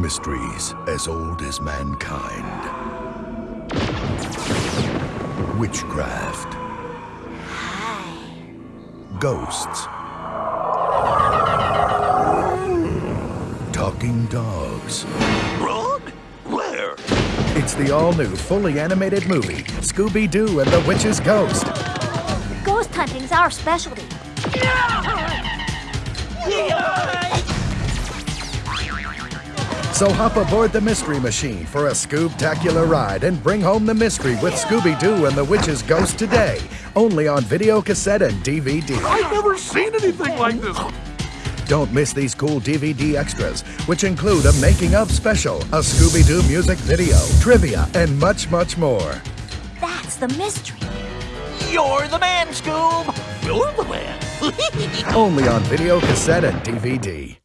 Mysteries as old as mankind. Witchcraft. Ghosts. Talking dogs. Run? Where? It's the all-new, fully animated movie, Scooby-Doo and the Witch's Ghost. Ghost hunting's our specialty. So hop aboard the Mystery Machine for a Scoob-tacular ride and bring home the mystery with Scooby-Doo and the Witch's Ghost today. Only on video cassette and DVD. I've never seen anything like this. Don't miss these cool DVD extras, which include a making of special, a Scooby Doo music video, trivia, and much, much more. That's the mystery. You're the man, Scoob! You're the man. Only on video cassette and DVD.